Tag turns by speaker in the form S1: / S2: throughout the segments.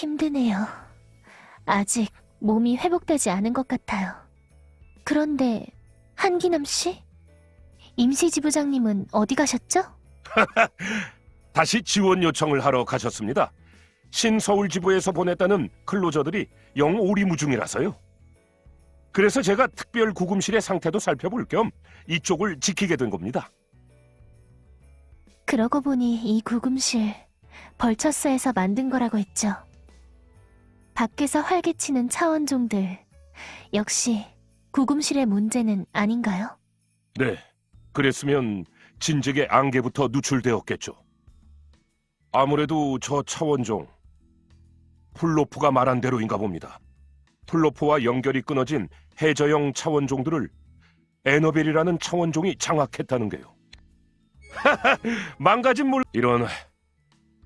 S1: 힘드네요. 아직 몸이 회복되지 않은 것 같아요. 그런데 한기남 씨? 임시지부장님은 어디 가셨죠?
S2: 다시 지원 요청을 하러 가셨습니다. 신서울지부에서 보냈다는 클로저들이 영 오리무중이라서요. 그래서 제가 특별 구금실의 상태도 살펴볼 겸 이쪽을 지키게 된 겁니다.
S1: 그러고 보니 이 구금실 벌처스에서 만든 거라고 했죠. 밖에서 활개치는 차원종들 역시 구금실의 문제는 아닌가요?
S2: 네, 그랬으면 진즉의 안개부터 누출되었겠죠. 아무래도 저 차원종 플로프가 말한 대로인가 봅니다. 플로프와 연결이 끊어진 해저형 차원종들을 에너벨이라는 차원종이 장악했다는 게요. 망가진 물 이런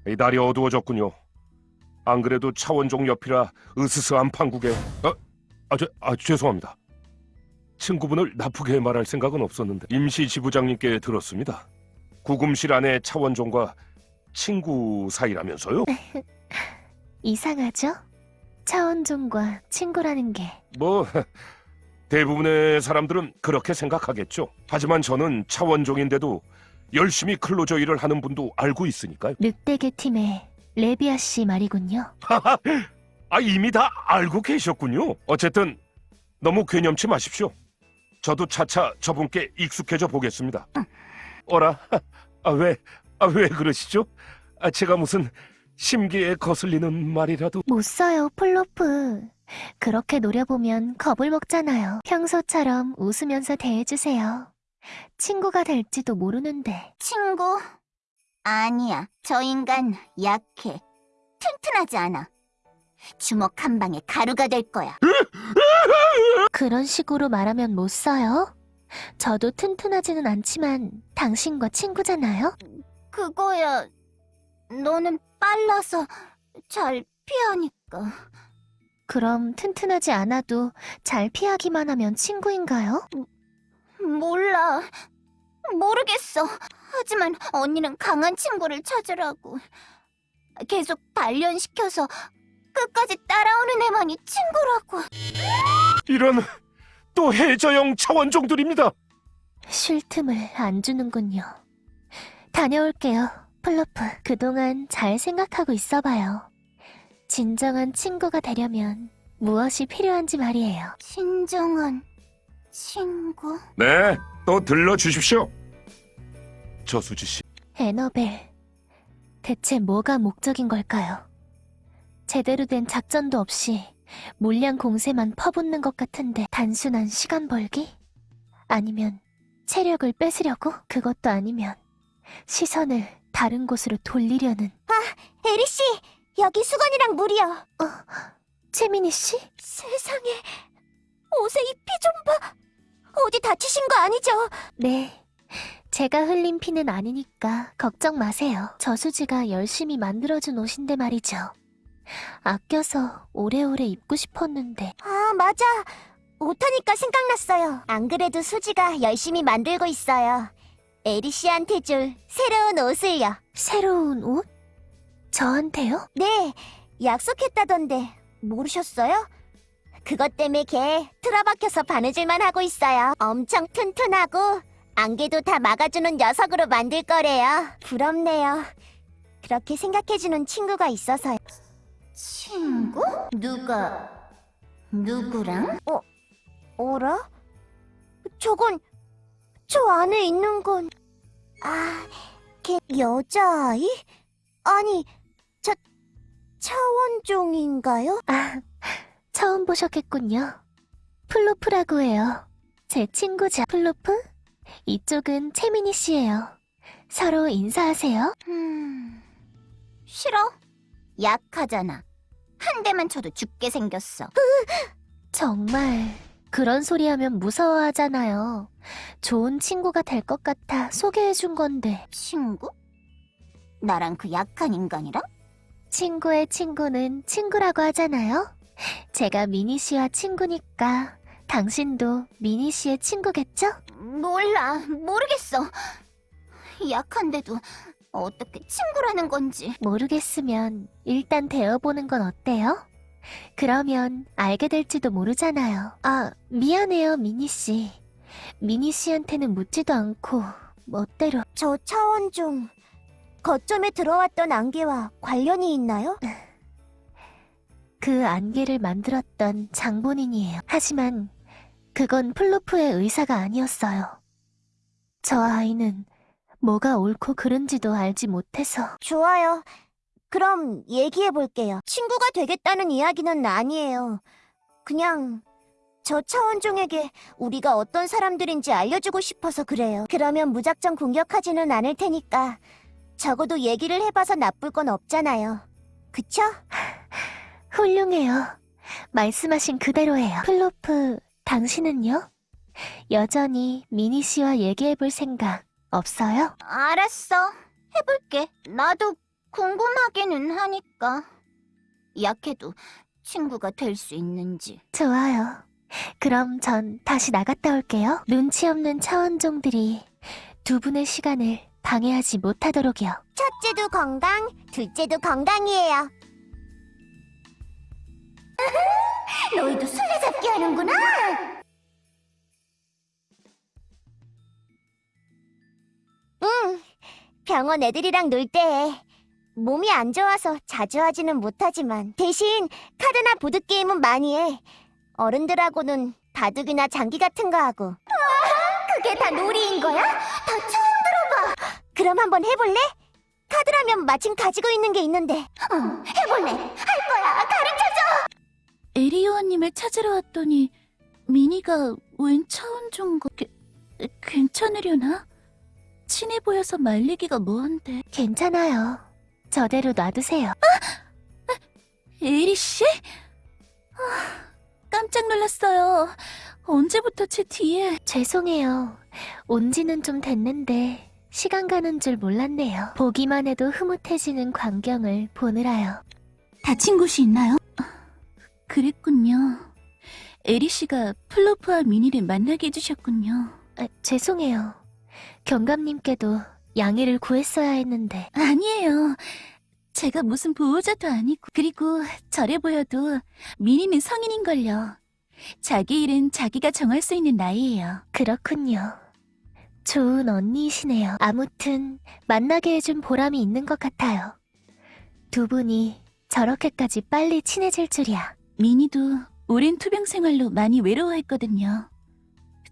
S2: 이 날이 어두워졌군요. 안 그래도 차원종 옆이라 으스스한 판국에 아, 아, 저, 아 죄송합니다. 친구분을 나쁘게 말할 생각은 없었는데 임시 지부장님께 들었습니다. 구금실 안의 차원종과 친구 사이라면서요?
S1: 이상하죠? 차원종과 친구라는 게
S2: 뭐 대부분의 사람들은 그렇게 생각하겠죠. 하지만 저는 차원종인데도 열심히 클로저 일을 하는 분도 알고 있으니까요.
S1: 늑대개 팀의 레비아 씨 말이군요.
S2: 아 이미 다 알고 계셨군요. 어쨌든 너무 괘념치 마십시오. 저도 차차 저분께 익숙해져 보겠습니다. 어라? 아, 왜? 아, 왜 그러시죠? 아, 제가 무슨 심기에 거슬리는 말이라도
S1: 못 써요, 플로프. 그렇게 노려보면 겁을 먹잖아요. 평소처럼 웃으면서 대해주세요. 친구가 될지도 모르는데.
S3: 친구? 아니야. 저 인간 약해. 튼튼하지 않아. 주먹 한 방에 가루가 될 거야.
S1: 그런 식으로 말하면 못 써요. 저도 튼튼하지는 않지만 당신과 친구잖아요.
S3: 그거야. 너는 빨라서 잘 피하니까.
S1: 그럼 튼튼하지 않아도 잘 피하기만 하면 친구인가요?
S3: 몰라. 모르겠어. 하지만 언니는 강한 친구를 찾으라고. 계속 단련시켜서 끝까지 따라오는 애만이 친구라고.
S2: 이런 또 해저형 차원종들입니다.
S1: 쉴 틈을 안 주는군요. 다녀올게요, 플로프. 그동안 잘 생각하고 있어봐요. 진정한 친구가 되려면 무엇이 필요한지 말이에요.
S3: 진정한 친구?
S2: 네, 또 들러 주십시오. 저수지 씨,
S1: 에너벨, 대체 뭐가 목적인 걸까요? 제대로 된 작전도 없이 물량 공세만 퍼붓는 것 같은데 단순한 시간 벌기? 아니면 체력을 뺏으려고? 그것도 아니면 시선을 다른 곳으로 돌리려는
S3: 에리 씨! 여기 수건이랑 물이요.
S1: 채민이 씨?
S3: 세상에. 옷에 이 피 좀 봐. 어디 다치신 거 아니죠?
S1: 네. 제가 흘린 피는 아니니까 걱정 마세요. 저수지가 열심히 만들어준 옷인데 말이죠. 아껴서 오래오래 입고 싶었는데
S3: 아, 맞아. 옷하니까 생각났어요. 안 그래도 수지가 열심히 만들고 있어요. 에리씨한테 줄 새로운 옷을요.
S1: 새로운 옷? 저한테요?
S3: 네, 약속했다던데 모르셨어요? 그것 때문에 걔 틀어박혀서 바느질만 하고 있어요. 엄청 튼튼하고 안개도 다 막아주는 녀석으로 만들 거래요. 부럽네요. 그렇게 생각해주는 친구가 있어서요. 친구? 누가? 누구랑? 어, 어라? 저건 저 안에 있는 건 아, 걔 여자아이? 아니, 차, 차원종인가요?
S1: 아, 처음 보셨겠군요. 플로프라고 해요. 제 친구죠. 플로프? 이쪽은 채민이 씨예요. 서로 인사하세요.
S3: 음, 싫어. 약하잖아. 한 대만 쳐도 죽게 생겼어.
S1: 정말 그런 소리 하면 무서워하잖아요. 좋은 친구가 될 것 같아 소개해준 건데
S3: 친구? 나랑 그 약한 인간이랑?
S1: 친구의 친구는 친구라고 하잖아요. 제가 미니 씨와 친구니까 당신도 미니 씨의 친구겠죠?
S3: 몰라, 모르겠어. 약한데도 어떻게 친구라는 건지.
S1: 모르겠으면 일단 대어보는 건 어때요? 그러면 알게 될지도 모르잖아요. 아, 미안해요, 미니 씨. 미니 씨한테는 묻지도 않고 멋대로.
S3: 저 차원종 거점에 들어왔던 안개와 관련이 있나요?
S1: 그 안개를 만들었던 장본인이에요. 하지만 그건 플로프의 의사가 아니었어요. 저 아이는 뭐가 옳고 그른지도 알지 못해서
S3: 좋아요. 그럼 얘기해 볼게요. 친구가 되겠다는 이야기는 아니에요. 그냥 저 차원종에게 우리가 어떤 사람들인지 알려주고 싶어서 그래요. 그러면 무작정 공격하지는 않을 테니까 적어도 얘기를 해봐서 나쁠 건 없잖아요. 그쵸?
S1: 훌륭해요. 말씀하신 그대로예요. 플로프, 당신은요? 여전히 미니 씨와 얘기해볼 생각 없어요?
S3: 알았어. 해볼게. 나도 궁금하기는 하니까. 약해도 친구가 될 수 있는지.
S1: 좋아요. 그럼 전 다시 나갔다 올게요. 눈치 없는 차원종들이 두 분의 시간을 방해하지 못하도록요.
S3: 첫째도 건강, 둘째도 건강이에요. 너희도 술래잡기 하는구나. 응, 병원 애들이랑 놀 때 몸이 안 좋아서 자주 하지는 못하지만 대신 카드나 보드 게임은 많이 해. 어른들하고는 바둑이나 장기 같은 거 하고. 그게 다 놀이인 거야? 다 처음 들어봐. 그럼 한번 해볼래? 카드라면 마침 가지고 있는 게 있는데. 어, 해볼래. 할 거야. 가르쳐줘.
S4: 에리오아님을 찾으러 왔더니 미니가 웬 차원종과 게, 괜찮으려나? 친해 보여서 말리기가 뭐한데
S1: 괜찮아요. 저대로 놔두세요.
S4: 에리 씨? 아, 깜짝 놀랐어요. 언제부터 제 뒤에
S1: 죄송해요. 온 지는 좀 됐는데 시간 가는 줄 몰랐네요. 보기만 해도 흐뭇해지는 광경을 보느라요.
S4: 다친 곳이 있나요? 그랬군요. 에리 씨가 플로프와 미니를 만나게 해주셨군요.
S1: 아, 죄송해요. 경감님께도 양해를 구했어야 했는데
S4: 아니에요. 제가 무슨 보호자도 아니고 그리고 저래 보여도 미니는 성인인걸요. 자기 일은 자기가 정할 수 있는 나이예요.
S1: 그렇군요. 좋은 언니이시네요. 아무튼 만나게 해준 보람이 있는 것 같아요. 두 분이 저렇게까지 빨리 친해질 줄이야.
S4: 미니도 오랜 투병 생활로 많이 외로워했거든요.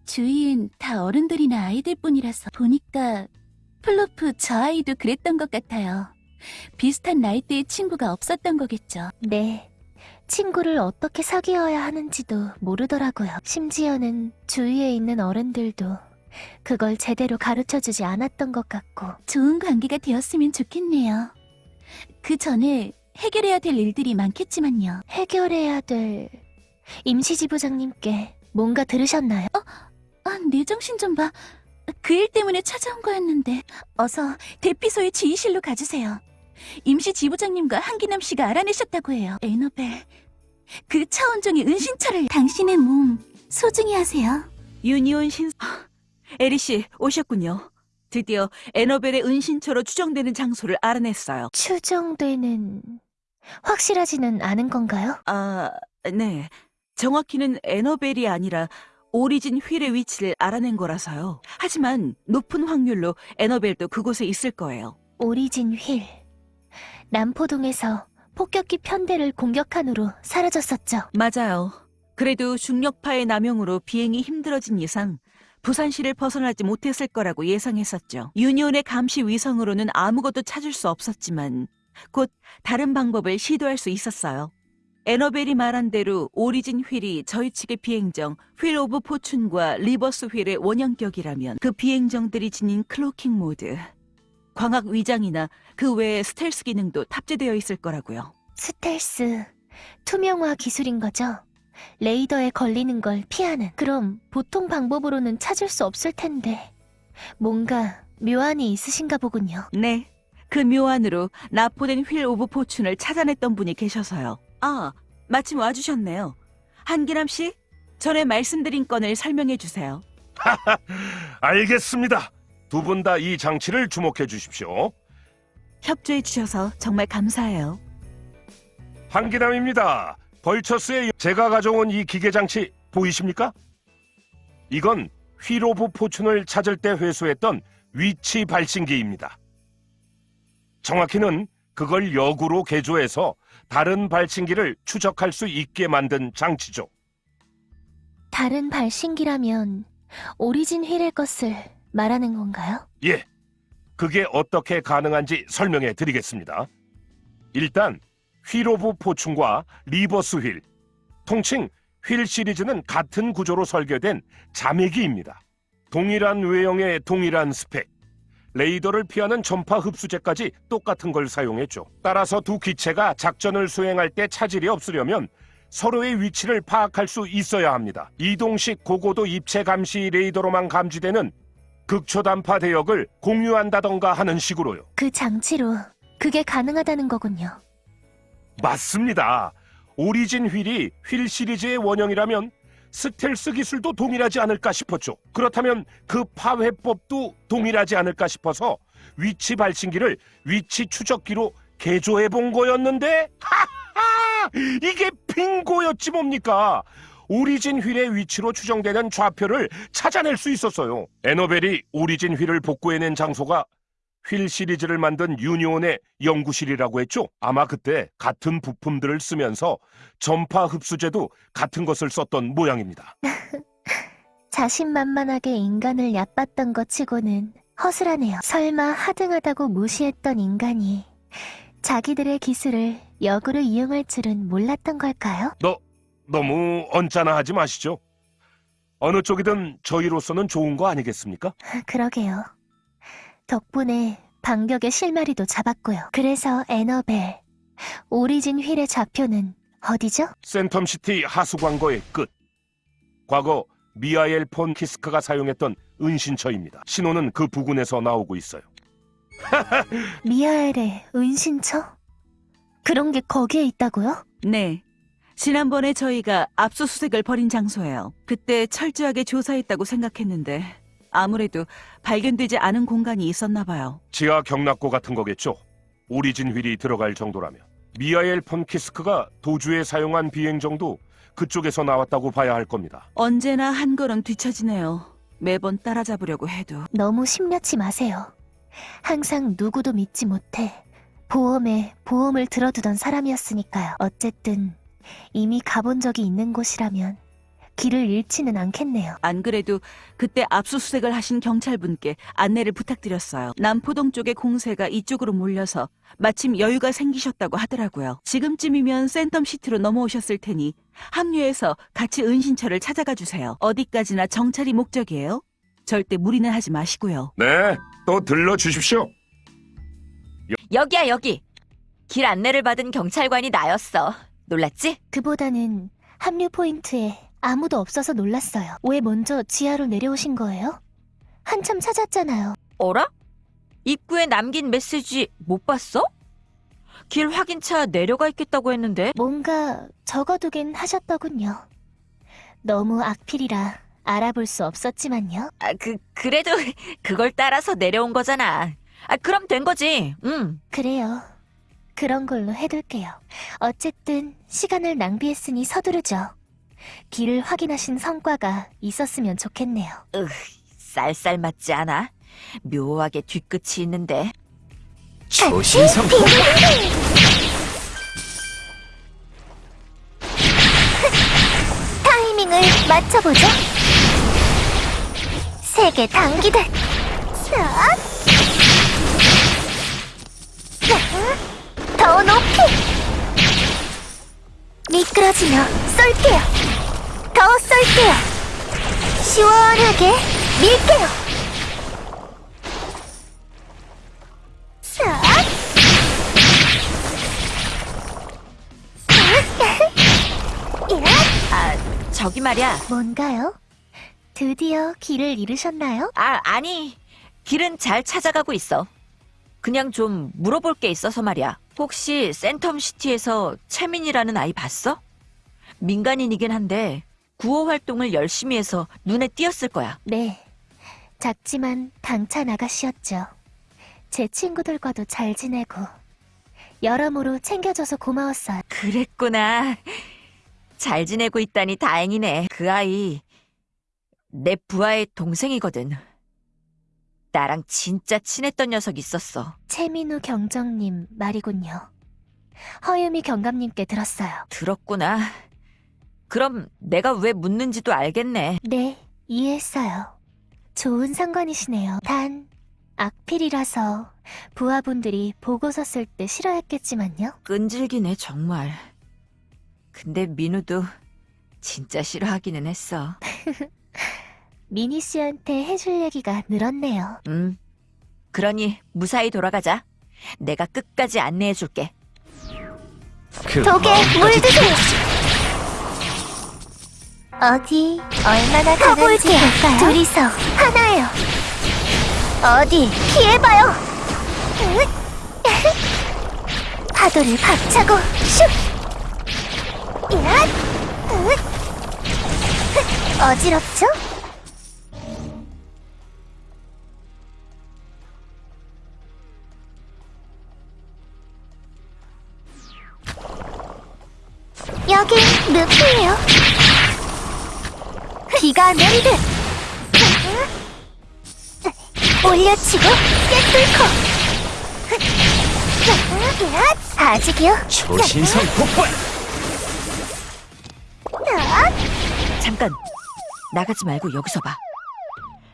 S4: 주위엔 다 어른들이나 아이들 뿐이라서 보니까 플로프 저 아이도 그랬던 것 같아요. 비슷한 나이대의 친구가 없었던 거겠죠.
S1: 네. 친구를 어떻게 사귀어야 하는지도 모르더라고요. 심지어는 주위에 있는 어른들도 그걸 제대로 가르쳐 주지 않았던 것 같고.
S4: 좋은 관계가 되었으면 좋겠네요. 그 전에 해결해야 될 일들이 많겠지만요.
S1: 해결해야 될 임시지부장님께 뭔가 들으셨나요?
S4: 아, 내 정신 좀 봐. 그 일 때문에 찾아온 거였는데 어서 대피소의 지휘실로 가주세요. 임시 지부장님과 한기남 씨가 알아내셨다고 해요. 에너벨, 그 차원종의 은신처를 당신의 몸 소중히 하세요.
S5: 유니온 신 에리 씨 오셨군요. 드디어 에너벨의 은신처로 추정되는 장소를 알아냈어요.
S1: 추정되는 확실하지는 않은 건가요?
S5: 아, 네. 정확히는 에너벨이 아니라 오리진 휠의 위치를 알아낸 거라서요. 하지만 높은 확률로 에너벨도 그곳에 있을 거예요.
S1: 오리진 휠. 남포동에서 폭격기 편대를 공격한 후로 사라졌었죠.
S5: 맞아요. 그래도 중력파의 남용으로 비행이 힘들어진 이상 부산시를 벗어나지 못했을 거라고 예상했었죠. 유니온의 감시 위성으로는 아무것도 찾을 수 없었지만 곧 다른 방법을 시도할 수 있었어요. 에너벨이 말한 대로 오리진 휠이 저희 측의 비행정 휠 오브 포춘과 리버스 휠의 원형격이라면 그 비행정들이 지닌 cloaking 모드, 광학 위장이나 그 외의 스텔스 기능도 탑재되어 있을 거라고요.
S1: 스텔스, 투명화 기술인 거죠? 레이더에 걸리는 걸 피하는. 그럼 보통 방법으로는 찾을 수 없을 텐데. 뭔가 묘안이 있으신가 보군요.
S5: 네. 그 묘안으로 나포된 휠 오브 포춘을 찾아냈던 분이 계셔서요. 아, 마침 와주셨네요. 한기남 씨, 전에 말씀드린 건을 설명해 주세요.
S2: 알겠습니다. 두 분 다 이 장치를 주목해 주십시오.
S5: 협조해 주셔서 정말 감사해요.
S2: 한기남입니다. 벌처스의 제가 가져온 이 기계 장치 보이십니까? 이건 휘로브 포춘을 찾을 때 회수했던 위치 발신기입니다. 정확히는 그걸 역으로 개조해서 다른 발신기를 추적할 수 있게 만든 장치죠.
S1: 다른 발신기라면 오리진 휠의 것을 말하는 건가요?
S2: 예. 그게 어떻게 가능한지 설명해 드리겠습니다. 일단 휠오브 포춘과 리버스 휠, 통칭 휠 시리즈는 같은 구조로 설계된 자매기입니다. 동일한 외형의 동일한 스펙, 레이더를 피하는 전파 흡수제까지 똑같은 걸 사용했죠. 따라서 두 기체가 작전을 수행할 때 차질이 없으려면 서로의 위치를 파악할 수 있어야 합니다. 이동식 고고도 입체 감시 레이더로만 감지되는 극초단파 대역을 공유한다던가 하는 식으로요.
S1: 그 장치로 그게 가능하다는 거군요.
S2: 맞습니다. 오리진 휠이 휠 시리즈의 원형이라면 스텔스 기술도 동일하지 않을까 싶었죠. 그렇다면 그 파회법도 동일하지 않을까 싶어서 위치 발신기를 위치 추적기로 개조해 본 거였는데 하하! 이게 빙고였지 뭡니까? 오리진 휠의 위치로 추정되는 좌표를 찾아낼 수 있었어요. 에너벨이 오리진 휠을 복구해낸 장소가 휠 시리즈를 만든 유니온의 연구실이라고 했죠. 아마 그때 같은 부품들을 쓰면서 전파 흡수제도 같은 것을 썼던 모양입니다.
S1: 자신만만하게 인간을 얕봤던 것 치고는 허술하네요. 설마 하등하다고 무시했던 인간이 자기들의 기술을 역으로 이용할 줄은 몰랐던 걸까요?
S2: 너무 언짢아 하지 마시죠. 어느 쪽이든 저희로서는 좋은 거 아니겠습니까?
S1: 그러게요. 덕분에 반격의 실마리도 잡았고요. 그래서 에너벨, 오리진 휠의 좌표는 어디죠?
S2: 센텀시티 하수광거의 끝. 과거 미하엘 폰 키스크가 사용했던 은신처입니다. 신호는 그 부근에서 나오고 있어요.
S1: 미하엘의 은신처? 그런 게 거기에 있다고요?
S5: 네. 지난번에 저희가 압수수색을 벌인 장소예요. 그때 철저하게 조사했다고 생각했는데 아무래도 발견되지 않은 공간이 있었나 봐요.
S2: 지하 경락고 같은 거겠죠. 오리진 휠이 들어갈 정도라면. 미하엘 폰 키스크가 도주에 사용한 비행정도 그쪽에서 나왔다고 봐야 할 겁니다.
S5: 언제나 한 걸음 뒤처지네요. 매번 따라잡으려고 해도.
S1: 너무 심려치 마세요. 항상 누구도 믿지 못해 보험에 보험을 들어두던 사람이었으니까요. 어쨌든 이미 가본 적이 있는 곳이라면 길을 잃지는 않겠네요.
S5: 안 그래도 그때 압수수색을 하신 경찰분께 안내를 부탁드렸어요. 남포동 쪽의 공세가 이쪽으로 몰려서 마침 여유가 생기셨다고 하더라고요. 지금쯤이면 센텀시티로 넘어오셨을 테니 합류해서 같이 은신처를 찾아가 주세요. 어디까지나 정찰이 목적이에요. 절대 무리는 하지 마시고요.
S2: 네, 또 들러 주십시오.
S6: 여기야 여기. 길 안내를 받은 경찰관이 나였어. 놀랐지?
S1: 그보다는 합류 포인트에 아무도 없어서 놀랐어요. 왜 먼저 지하로 내려오신 거예요? 한참 찾았잖아요.
S6: 어라? 입구에 남긴 메시지 못 봤어? 길 확인차 내려가 있겠다고 했는데
S1: 뭔가 적어두긴 하셨더군요. 너무 악필이라 알아볼 수 없었지만요.
S6: 아, 그 그래도 그걸 따라서 내려온 거잖아. 아, 그럼 된 거지. 응.
S1: 그래요. 그런 걸로 해둘게요. 어쨌든 시간을 낭비했으니 서두르죠. 길을 확인하신 성과가 있었으면 좋겠네요.
S6: 쌀쌀 맞지 않아? 묘하게 뒤끝이 있는데.
S2: 조신성
S3: 타이밍을 맞춰보죠. 세게 당기듯. 더 높이. 미끄러지며 쏠게요. 더 쏠게요. 시원하게 밀게요. 싹.
S6: 아, 저기 말이야.
S1: 뭔가요? 드디어 길을 잃으셨나요?
S6: 아, 아니. 길은 잘 찾아가고 있어. 그냥 좀 물어볼 게 있어서 말이야. 혹시 센텀시티에서 채민이라는 아이 봤어? 민간인이긴 한데 구호 활동을 열심히 해서 눈에 띄었을 거야.
S1: 네. 작지만 당찬 아가씨였죠. 제 친구들과도 잘 지내고 여러모로 챙겨줘서 고마웠어요.
S6: 그랬구나. 잘 지내고 있다니 다행이네. 그 아이, 내 부하의 동생이거든. 나랑 진짜 친했던 녀석 있었어.
S1: 최민우 경정님 말이군요. 허유미 경감님께 들었어요.
S6: 들었구나. 그럼 내가 왜 묻는지도 알겠네.
S1: 네, 이해했어요. 좋은 상관이시네요. 단, 악필이라서 부하분들이 보고서 쓸 때 싫어했겠지만요.
S6: 끈질기네, 정말. 근데 민우도 진짜 싫어하기는 했어.
S1: 미니 씨한테 해줄 얘기가 늘었네요.
S6: 음. 그러니 무사히 돌아가자. 내가 끝까지 안내해줄게.
S7: 그
S8: 독에 물 드세요. 어디 얼마나 가는지 볼까요? 둘이서 하나요. 어디 피해봐요. 파도를 박차고 슉. 야, 어지럽죠? 여긴 늪이에요. 비가 내리듯 올려치고 꿰뚫고 아직이요?
S7: 초신성 폭발!
S6: 잠깐! 나가지 말고 여기서 봐.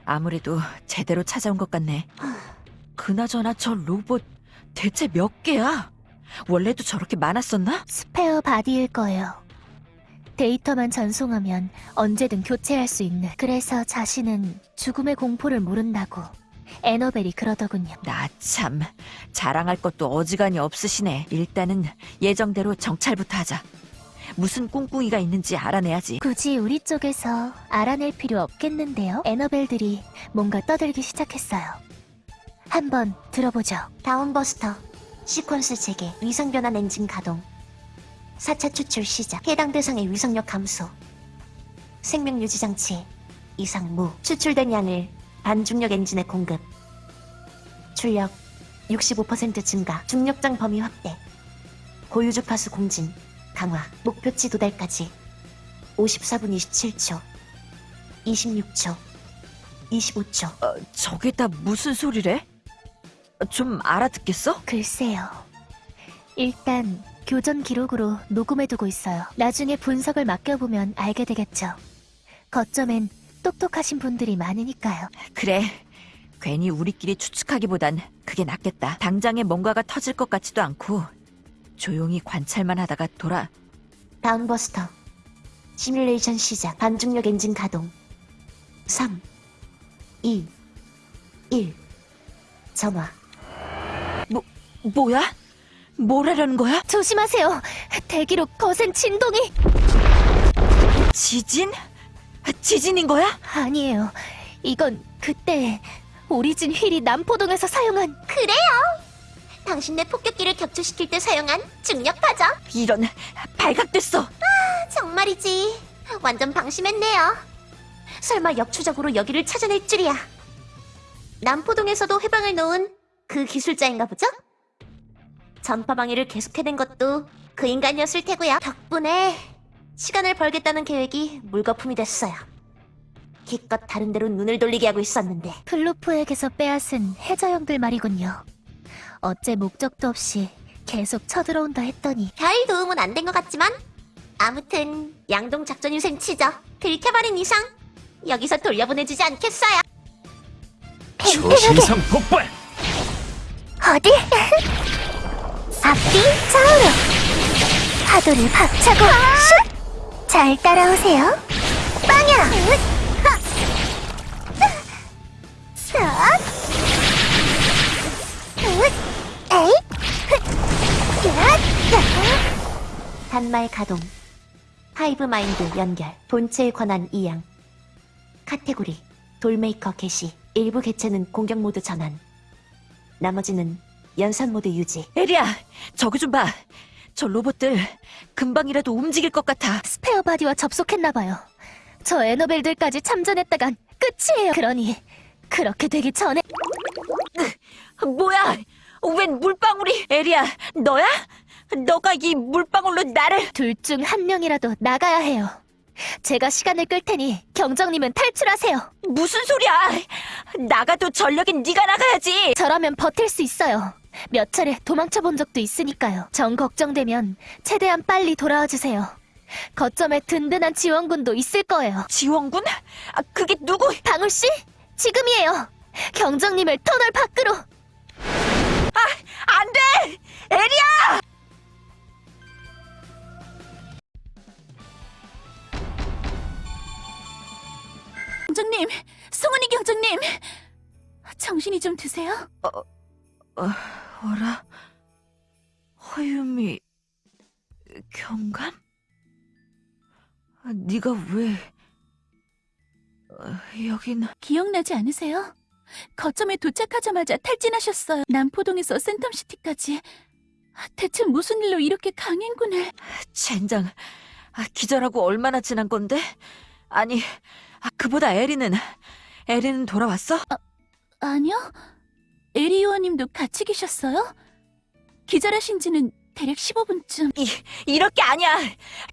S6: 아무래도 제대로 찾아온 것 같네. 그나저나 저 로봇 대체 몇 개야? 원래도 저렇게 많았었나?
S1: spare body일 거예요. 데이터만 전송하면 언제든 교체할 수 있는. 그래서 자신은 죽음의 공포를 모른다고 에너벨이 그러더군요.
S6: 나 참 자랑할 것도 어지간히 없으시네. 일단은 예정대로 정찰부터 하자. 무슨 꿍꿍이가 있는지 알아내야지.
S1: 굳이 우리 쪽에서 알아낼 필요 없겠는데요. 에너벨들이 뭔가 떠들기 시작했어요. 한번 들어보죠.
S8: 다운버스터 시퀀스 재개 위성 변환 엔진 가동 4차 추출 시작. 해당 대상의 위성력 감소. 생명 유지 장치. 이상 무. 추출된 양을 반중력 엔진에 공급. 출력 65% 증가. 중력장 범위 확대. 고유 주파수 공진. 강화. 목표치 도달까지. 54분 27초. 26초. 25초.
S6: 어, 저게 다 무슨 소리래? 어, 좀 알아듣겠어?
S1: 글쎄요. 일단 교전 기록으로 녹음해두고 있어요. 나중에 분석을 맡겨보면 알게 되겠죠. 거점엔 똑똑하신 분들이 많으니까요.
S6: 그래. 괜히 우리끼리 추측하기보단 그게 낫겠다. 당장에 뭔가가 터질 것 같지도 않고 조용히 관찰만 하다가 돌아.
S8: 다운버스터 시뮬레이션 시작 반중력 엔진 가동 3 2 1 점화
S6: 뭐야? 뭘 하려는 거야?
S1: 조심하세요. 대기로 거센 진동이
S6: 지진? 지진인 거야?
S1: 아니에요. 이건 그때 오리진 휠이 남포동에서 사용한
S8: 그래요 당신네 폭격기를 격추시킬 때 사용한 중력 파죠
S6: 이런 발각됐어.
S8: 정말이지 완전 방심했네요 설마 역추적으로 여기를 찾아낼 줄이야 남포동에서도 해방을 놓은 그 기술자인가 보죠? 전파 방해를 계속해낸 것도 그 인간이었을 테고요 덕분에 시간을 벌겠다는 계획이 물거품이 됐어요 기껏 다른 데로 눈을 돌리게 하고 있었는데
S1: 플루프에게서 빼앗은 해저형들 말이군요. 어째 목적도 없이 계속 쳐들어온다 했더니
S8: 별 도움은 안 된 것 같지만 아무튼 양동 작전 유생 치죠. 들켜버린 이상 여기서 돌려보내주지 않겠어요.
S7: 초신성 폭발!
S8: 어디? 앞뒤 좌우로 파도를 박차고 슛! 잘 따라오세요. 빵야! 싹! 에이! 단말 가동 hive mind 연결 본체에 권한 이양 카테고리 doll maker 개시 일부 개체는 공격 모드 전환 나머지는 연산 모드 유지
S6: 에리야, 저기 좀 봐. 저 로봇들 금방이라도 움직일 것 같아.
S1: spare body와 접속했나봐요. 저 에너벨들까지 참전했다간 끝이에요. 그러니 그렇게 되기 전에
S6: 뭐야? 웬 물방울이? 에리야, 너야? 너가 이 물방울로 나를
S1: 둘 중 한 명이라도 나가야 해요. 제가 시간을 끌 테니 경정님은 탈출하세요.
S6: 무슨 소리야? 나가도 전력인 네가 나가야지.
S1: 저라면 버틸 수 있어요. 몇 차례 도망쳐 본 적도 있으니까요. 정 걱정되면 최대한 빨리 돌아와 주세요. 거점에 든든한 지원군도 있을 거예요.
S6: 지원군? 아, 그게 누구?
S1: 방울 씨, 지금이에요. 경정님을 터널 밖으로.
S6: 안 돼! 에리야!
S4: 경정님, 송은이 경정님, 정신이 좀 드세요?
S6: 어 라? 허유미 경감? 아, 네가 왜 어, 여기는
S4: 기억나지 않으세요? 거점에 도착하자마자 탈진하셨어요. 남포동에서 센텀시티까지. 대체 무슨 일로 이렇게 강행군을...
S6: 젠장 아, 기절하고 얼마나 지난 건데? 아니 아, 그보다 에리는 에리는 돌아왔어?
S4: 아니요. 에리 요원님도 같이 계셨어요? 기절하신 지는 대략 15분쯤.
S6: 이 이럴 게 아니야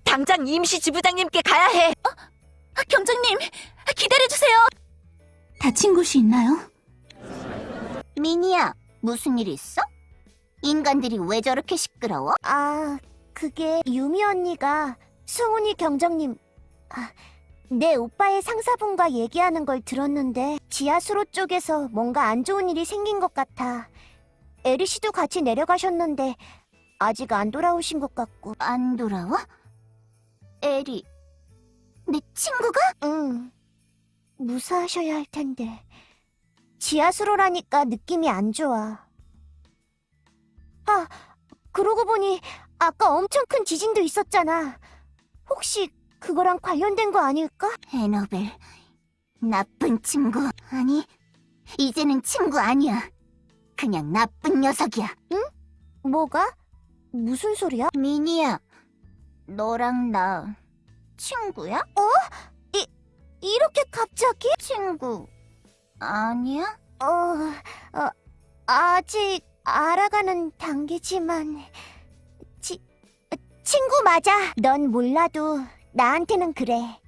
S6: 당장 임시 지부장님께 가야 해
S4: 아, 경장님, 기다려주세요. 다친 곳이 있나요?
S3: 미니야, 무슨 일 있어? 인간들이 왜 저렇게 시끄러워? 아, 그게 유미 언니가 승훈이 경정님, 아, 내 오빠의 상사분과 얘기하는 걸 들었는데 지하수로 쪽에서 뭔가 안 좋은 일이 생긴 것 같아. 에리 씨도 같이 내려가셨는데 아직 안 돌아오신 것 같고. 안 돌아와? 에리, 내 친구가? 응. 무사하셔야 할 텐데. 지하수로라니까 느낌이 안 좋아. 아, 그러고 보니 아까 엄청 큰 지진도 있었잖아. 혹시 그거랑 관련된 거 아닐까? 에너벨, 나쁜 친구. 아니, 이제는 친구 아니야. 그냥 나쁜 녀석이야. 응? 뭐가? 무슨 소리야? 미니야, 너랑 나 친구야? 어? 이, 이렇게 갑자기? 친구 아니야? 어, 어, 아직 알아가는 단계지만 치, 친구 맞아. 넌 몰라도 나한테는 그래.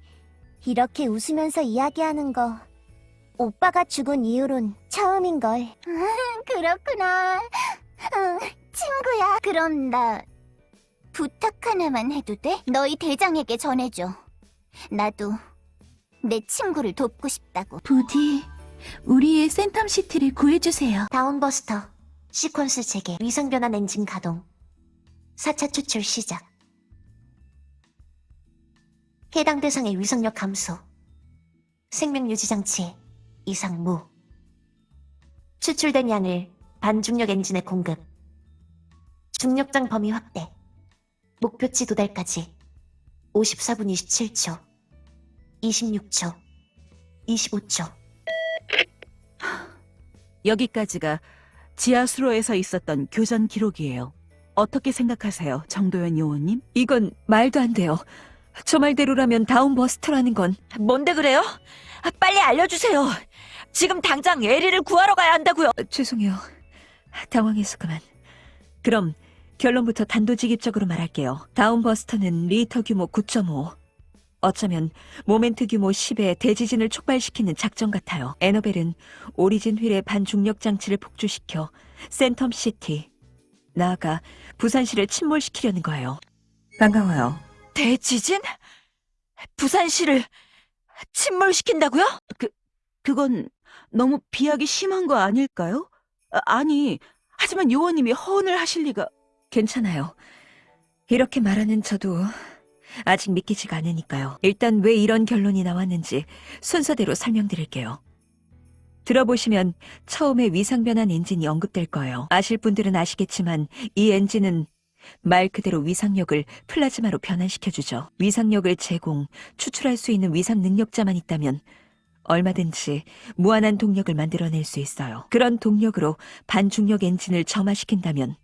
S3: 이렇게 웃으면서 이야기하는 거 오빠가 죽은 이후론 처음인걸. 그렇구나. 친구야. 그럼 나 부탁 하나만 해도 돼? 너희 대장에게 전해줘. 나도 내 친구를 돕고 싶다고.
S4: 부디 우리의 센텀시티를 구해주세요.
S1: 다운버스터, 시퀀스 재개, 위성 변환 엔진 가동, 4차 추출 시작. 해당 대상의 위성력 감소, 생명 유지 장치 이상 무. 추출된 양을 반중력 엔진에 공급. 중력장 범위 확대. 목표치 도달까지 54분 27초, 26초, 25초.
S5: 여기까지가 지하수로에서 있었던 교전 기록이에요. 어떻게 생각하세요, 정도현 요원님?
S6: 이건 말도 안 돼요 저 말대로라면 다운버스터라는 건 뭔데 그래요? 아, 빨리 알려주세요 지금 당장 에리를 구하러 가야 한다고요 죄송해요 당황해서 그만 그럼 결론부터 단도직입적으로 말할게요 다운버스터는 리히터 규모 9.5 어쩌면 모멘트 규모 10의 대지진을 촉발시키는 작전 같아요. 에너벨은 오리진 휠의 반중력 장치를 폭주시켜 센텀 시티, 나아가 부산시를 침몰시키려는 거예요. 반가워요. 대지진? 부산시를 침몰시킨다고요?
S5: 그건 너무 비약이 심한 거 아닐까요? 아, 아니, 하지만 요원님이 허언을 하실 리가...
S6: 괜찮아요. 이렇게 말하는 저도 아직 믿기지가 않으니까요. 일단 왜 이런 결론이 나왔는지 순서대로 설명드릴게요. 들어보시면 처음에 위상변환 엔진이 언급될 거예요. 아실 분들은 아시겠지만 이 엔진은 말 그대로 위상력을 플라즈마로 변환시켜주죠. 위상력을 제공, 추출할 수 있는 위상 능력자만 있다면 얼마든지 무한한 동력을 만들어낼 수 있어요. 그런 동력으로 반중력 엔진을 점화시킨다면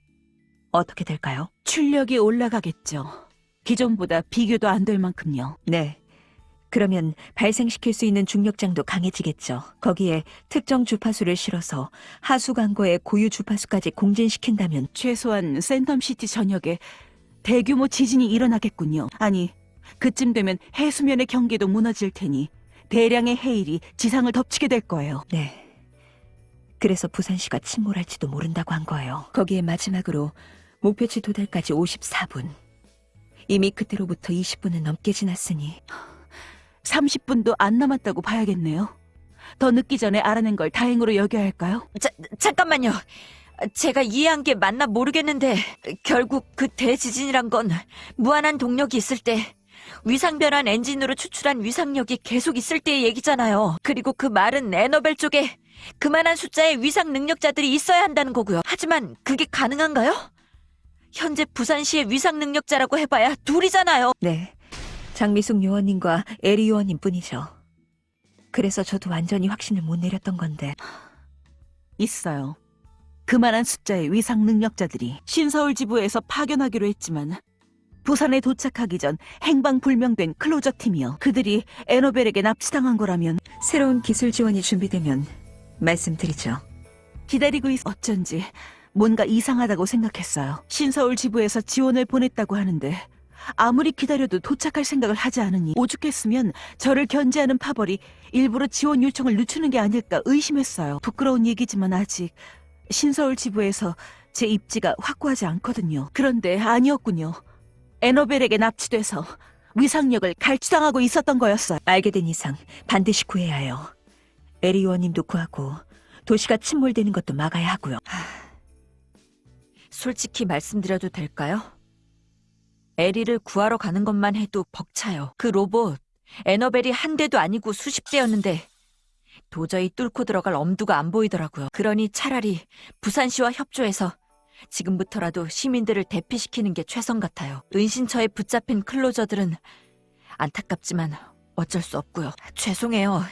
S6: 어떻게 될까요?
S5: 출력이 올라가겠죠. 기존보다 비교도 안 될 만큼요.
S6: 네.
S9: 그러면 발생시킬 수 있는 중력장도 강해지겠죠. 거기에 특정 주파수를 실어서 하수 광고의 고유 주파수까지 공진시킨다면
S5: 최소한 센텀시티 전역에 대규모 지진이 일어나겠군요. 아니, 그쯤 되면 해수면의 경계도 무너질 테니 대량의 해일이 지상을 덮치게 될 거예요.
S9: 네. 그래서 부산시가 침몰할지도 모른다고 한 거예요. 거기에 마지막으로 목표치 도달까지 54분. 이미 그때로부터 20분은 넘게 지났으니
S5: 30분도 안 남았다고 봐야겠네요. 더 늦기 전에 알아낸 걸 다행으로 여겨야 할까요?
S6: 자, 잠깐만요. 제가 이해한 게 맞나 모르겠는데 결국 그 대지진이란 건 무한한 동력이 있을 때 위상 변환 엔진으로 추출한 위상력이 계속 있을 때의 얘기잖아요. 그리고 그 말은 에너벨 쪽에 그만한 숫자의 위상 능력자들이 있어야 한다는 거고요. 하지만 그게 가능한가요? 현재 부산시의 위상 능력자라고 해봐야 둘이잖아요.
S9: 네. 장미숙 요원님과 에리 요원님 뿐이죠. 그래서 저도 완전히 확신을 못 내렸던 건데
S5: 있어요. 그만한 숫자의 위상 능력자들이 신서울 지부에서 파견하기로 했지만 부산에 도착하기 전 행방불명된 클로저 팀이요. 그들이 에너벨에게 납치당한 거라면
S9: 새로운 기술 지원이 준비되면 말씀드리죠.
S5: 기다리고 있... 어쩐지 뭔가 이상하다고 생각했어요. 신서울 지부에서 지원을 보냈다고 하는데 아무리 기다려도 도착할 생각을 하지 않으니 오죽했으면 저를 견제하는 파벌이 일부러 지원 요청을 늦추는 게 아닐까 의심했어요. 부끄러운 얘기지만 아직 신서울 지부에서 제 입지가 확고하지 않거든요. 그런데 아니었군요. 에너벨에게 납치돼서 위상력을 갈취당하고 있었던 거였어요.
S9: 알게 된 이상 반드시 구해야 해요. 에리 요원님도 구하고 도시가 침몰되는 것도 막아야 하고요.
S6: 솔직히 말씀드려도 될까요? 에리를 구하러 가는 것만 해도 벅차요. 그 로봇, 에너벨이 한 대도 아니고 수십 대였는데 도저히 뚫고 들어갈 엄두가 안 보이더라고요. 그러니 차라리 부산시와 협조해서 지금부터라도 시민들을 대피시키는 게 최선 같아요. 은신처에 붙잡힌 클로저들은 안타깝지만 어쩔 수 없고요. 죄송해요.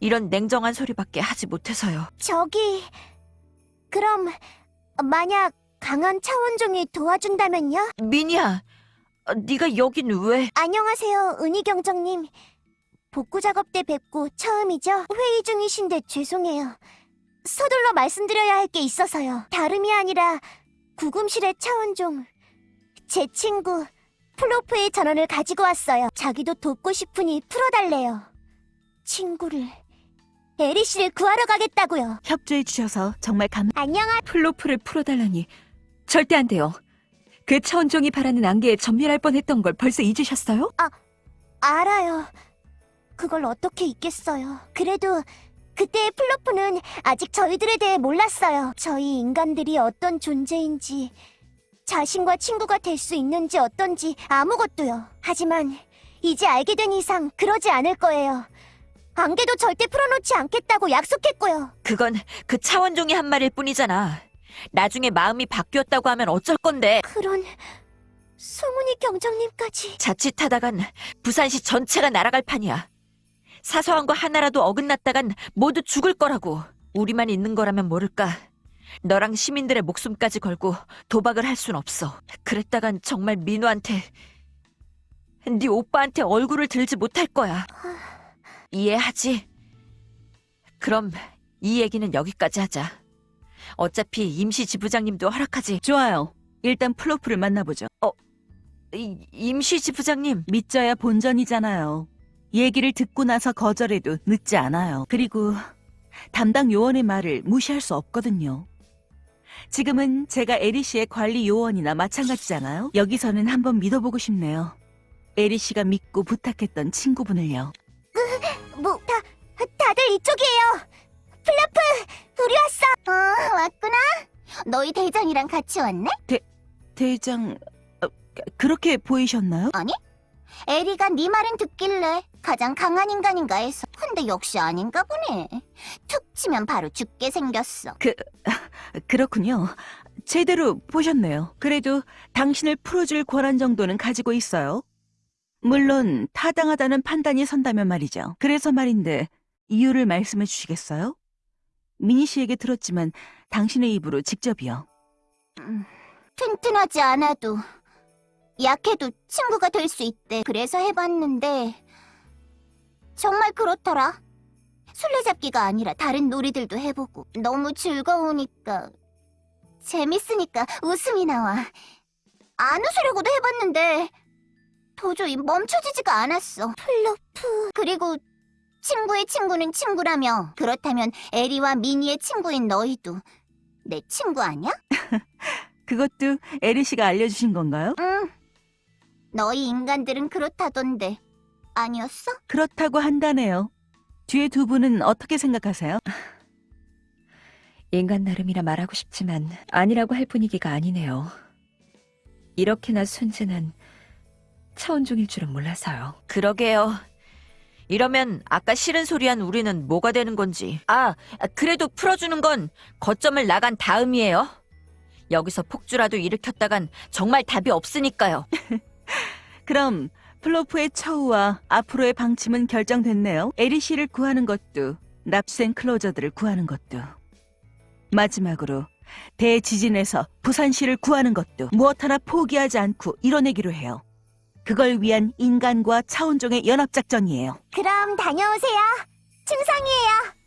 S6: 이런 냉정한 소리밖에 하지 못해서요.
S3: 저기 그럼 만약 강한 차원종이 도와준다면요?
S6: 미니야, 어, 네가 여긴 왜?
S3: 안녕하세요, 은희경정님. 복구 작업 때 뵙고 처음이죠? 회의 중이신데 죄송해요. 서둘러 말씀드려야 할 게 있어서요. 다름이 아니라 구금실의 차원종. 제 친구 플러프의 전언을 가지고 왔어요. 자기도 돕고 싶으니 풀어달래요. 친구를 에리 씨를 구하러 가겠다고요.
S5: 협조해 주셔서 정말 감...
S3: 안녕하.
S9: 플러프를 풀어달라니 절대 안 돼요. 그 차원종이 바라는 안개에 전멸할 뻔했던 걸 벌써 잊으셨어요?
S3: 알아요. 그걸 어떻게 잊겠어요. 그래도 그때의 플러프는 아직 저희들에 대해 몰랐어요. 저희 인간들이 어떤 존재인지, 자신과 친구가 될 수 있는지 어떤지 아무것도요. 하지만 이제 알게 된 이상 그러지 않을 거예요. 안개도 절대 풀어놓지 않겠다고 약속했고요.
S6: 그건 그 차원종이 한 말일 뿐이잖아. 나중에 마음이 바뀌었다고 하면 어쩔 건데.
S3: 그런 송은이 경정님까지
S6: 자칫하다간 부산시 전체가 날아갈 판이야. 사소한 거 하나라도 어긋났다간 모두 죽을 거라고. 우리만 있는 거라면 모를까. 너랑 시민들의 목숨까지 걸고 도박을 할 순 없어. 그랬다간 정말 민우한테 네 오빠한테 얼굴을 들지 못할 거야. 이해하지? 그럼 이 얘기는 여기까지 하자. 어차피 임시 지부장님도 허락하지.
S5: 좋아요. 일단 플로프를 만나보죠.
S6: 이- 임시 지부장님,
S5: 믿져야 본전이잖아요. 얘기를 듣고 나서 거절해도 늦지 않아요. 그리고 담당 요원의 말을 무시할 수 없거든요. 지금은 제가 에리 씨의 관리 요원이나 마찬가지잖아요. 여기서는 한번 믿어보고 싶네요. 에리 씨가 믿고 부탁했던 친구분을요.
S3: 뭐, 다, 다들 이쪽이에요. 플러프, 우리 왔어. 어, 왔구나. 너희 대장이랑 같이 왔네?
S5: 대장, 어, 그렇게 보이셨나요?
S3: 에리가 네 말은 듣길래 가장 강한 인간인가 해서. 근데 역시 아닌가 보네. 툭 치면 바로 죽게 생겼어.
S5: 그렇군요. 제대로 보셨네요. 그래도 당신을 풀어줄 권한 정도는 가지고 있어요. 물론 타당하다는 판단이 선다면 말이죠. 그래서 말인데 이유를 말씀해 주시겠어요? 미니 씨에게 들었지만 당신의 입으로 직접이요.
S3: 튼튼하지 않아도 약해도 친구가 될 수 있대. 그래서 해봤는데
S10: 정말 그렇더라. 술래잡기가 아니라 다른 놀이들도 해보고 너무 즐거우니까 재밌으니까 웃음이 나와. 안 웃으려고도 해봤는데 도저히 멈춰지지가 않았어. 플로프. 그리고 친구의 친구는 친구라며 그렇다면 에리와 미니의 친구인 너희도 내 친구 아니야?
S5: 그것도 에리 씨가 알려주신 건가요?
S10: 응. 너희 인간들은 그렇다던데 아니었어?
S5: 그렇다고 한다네요. 뒤에 두 분은 어떻게 생각하세요?
S9: 인간 나름이라 말하고 싶지만 아니라고 할 분위기가 아니네요. 이렇게나 순진한 차원종일 줄은 몰라서요.
S6: 그러게요. 이러면 아까 싫은 소리 한 우리는 뭐가 되는 건지. 아, 그래도 풀어주는 건 거점을 나간 다음이에요. 여기서 폭주라도 일으켰다간 정말 답이 없으니까요.
S5: 그럼 플로프의 처우와 앞으로의 방침은 결정됐네요. 에리 씨를 구하는 것도 납센 클로저들을 구하는 것도 마지막으로 대지진에서 부산시를 구하는 것도 무엇 하나 포기하지 않고 이뤄내기로 해요. 그걸 위한 인간과 차원종의 연합작전이에요.
S10: 그럼 다녀오세요. 충성이에요.